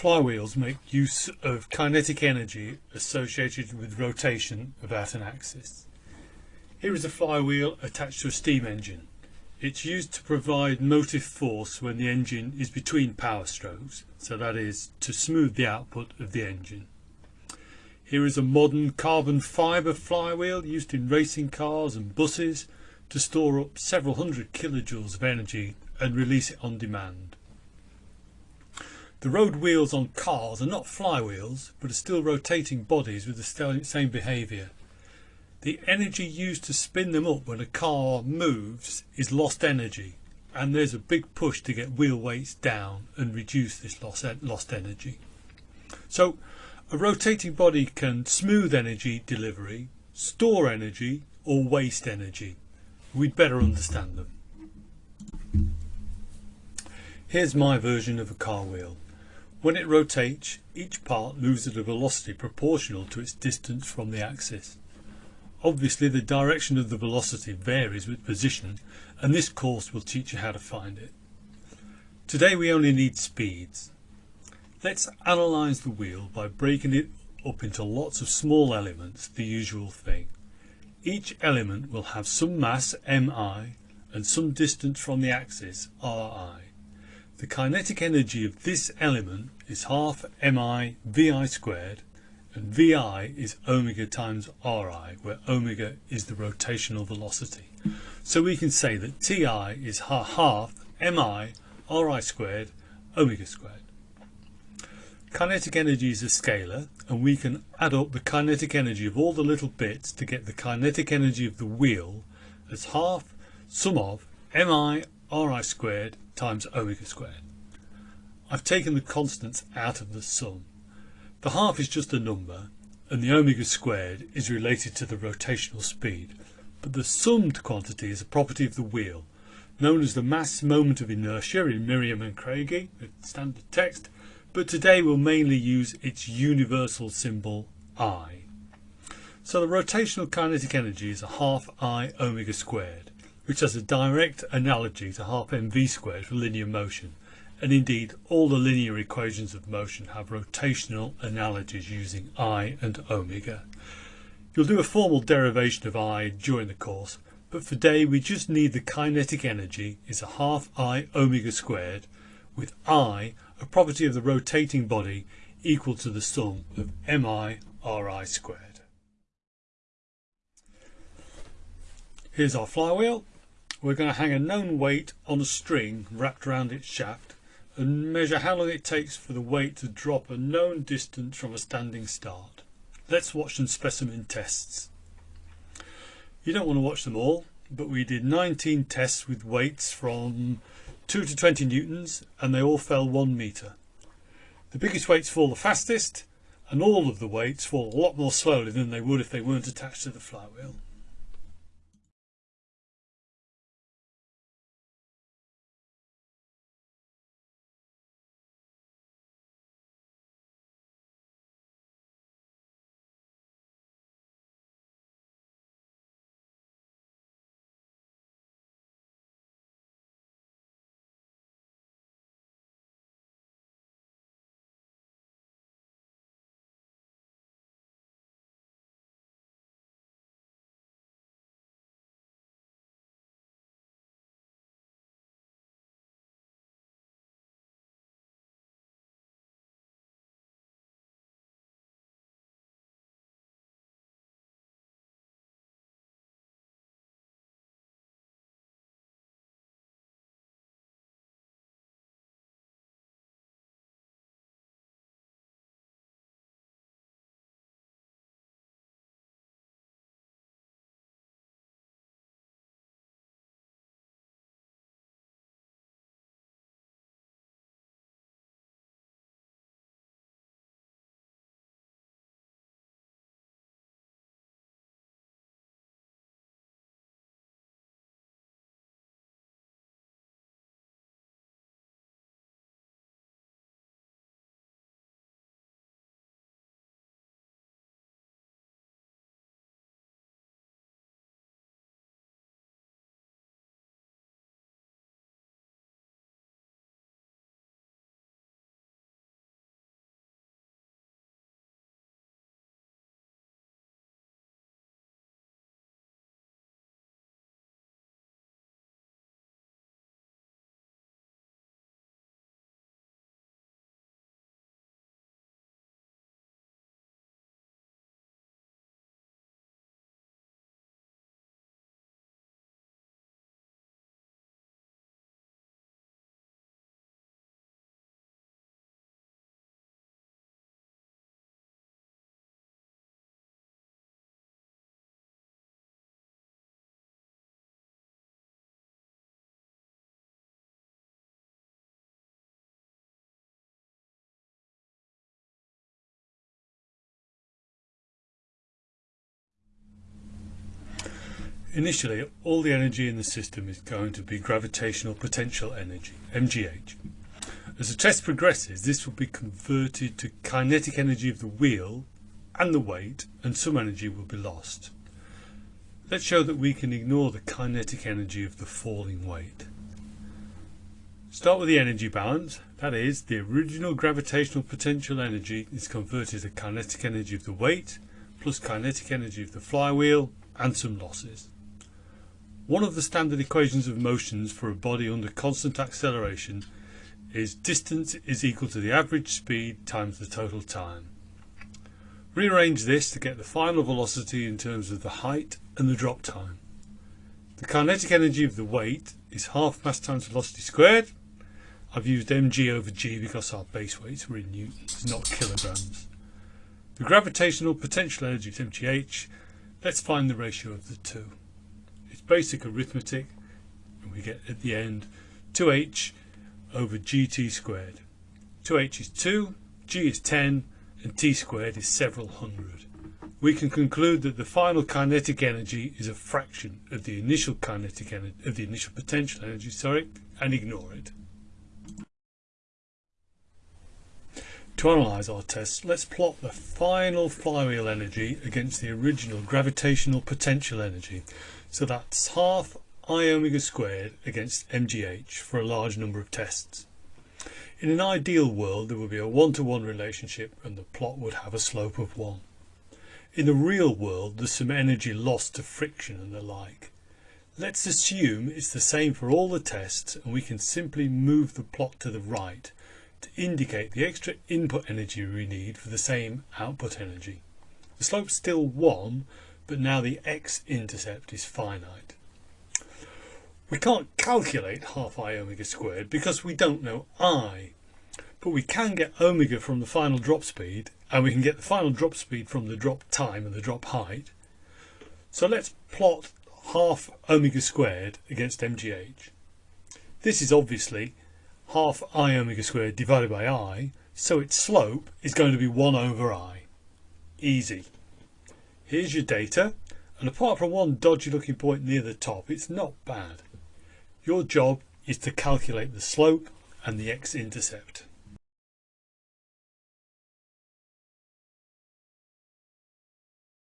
Flywheels make use of kinetic energy associated with rotation about an axis. Here is a flywheel attached to a steam engine. It's used to provide motive force when the engine is between power strokes, so that is to smooth the output of the engine. Here is a modern carbon fibre flywheel used in racing cars and buses to store up several hundred kilojoules of energy and release it on demand. The road wheels on cars are not flywheels, but are still rotating bodies with the same behaviour. The energy used to spin them up when a car moves is lost energy, and there's a big push to get wheel weights down and reduce this lost energy. So a rotating body can smooth energy delivery, store energy or waste energy. We'd better understand them. Here's my version of a car wheel. When it rotates, each part moves at a velocity proportional to its distance from the axis. Obviously the direction of the velocity varies with position and this course will teach you how to find it. Today we only need speeds. Let's analyse the wheel by breaking it up into lots of small elements, the usual thing. Each element will have some mass mi and some distance from the axis ri. The kinetic energy of this element is half mi vi squared and vi is omega times ri where omega is the rotational velocity. So we can say that ti is half mi ri squared omega squared. Kinetic energy is a scalar and we can add up the kinetic energy of all the little bits to get the kinetic energy of the wheel as half sum of mi ri squared times omega squared. I've taken the constants out of the sum. The half is just a number and the omega squared is related to the rotational speed but the summed quantity is a property of the wheel known as the mass moment of inertia in Meriam and Kraige the standard text but today we'll mainly use its universal symbol I. So the rotational kinetic energy is a half I omega squared which has a direct analogy to half mv squared for linear motion and indeed all the linear equations of motion have rotational analogies using I and omega. You'll do a formal derivation of I during the course but for today we just need the kinetic energy is a half I omega squared with I a property of the rotating body equal to the sum of mi ri squared. Here's our flywheel we're going to hang a known weight on a string wrapped around its shaft and measure how long it takes for the weight to drop a known distance from a standing start. Let's watch some specimen tests. You don't want to watch them all but we did 19 tests with weights from 2 to 20 newtons and they all fell 1 metre. The biggest weights fall the fastest and all of the weights fall a lot more slowly than they would if they weren't attached to the flywheel. Initially all the energy in the system is going to be gravitational potential energy, MGH. As the test progresses this will be converted to kinetic energy of the wheel and the weight and some energy will be lost. Let's show that we can ignore the kinetic energy of the falling weight. Start with the energy balance, that is, the original gravitational potential energy is converted to kinetic energy of the weight plus kinetic energy of the flywheel and some losses. One of the standard equations of motions for a body under constant acceleration is distance is equal to the average speed times the total time. Rearrange this to get the final velocity in terms of the height and the drop time. The kinetic energy of the weight is half mass times velocity squared I've used mg over g because our base weights were in newtons, not kilograms. The gravitational potential energy is mgh. Let's find the ratio of the two. Basic arithmetic and we get at the end 2h over gt squared. 2h is 2, g is 10 and t squared is several hundred. We can conclude that the final kinetic energy is a fraction of the initial kinetic energy of the initial potential energy, sorry, and ignore it. To analyse our tests, let's plot the final flywheel energy against the original gravitational potential energy. So that's half I omega squared against mgh for a large number of tests. In an ideal world there would be a one-to-one -one relationship and the plot would have a slope of 1. In the real world there's some energy lost to friction and the like. Let's assume it's the same for all the tests and we can simply move the plot to the right to indicate the extra input energy we need for the same output energy. The slope's still 1 but now the x-intercept is finite. We can't calculate half i omega squared because we don't know i but we can get omega from the final drop speed and we can get the final drop speed from the drop time and the drop height. So let's plot half omega squared against mgh. This is obviously half i omega squared divided by i, so its slope is going to be 1 over i. Easy. Here's your data, and apart from one dodgy looking point near the top, it's not bad. Your job is to calculate the slope and the x-intercept.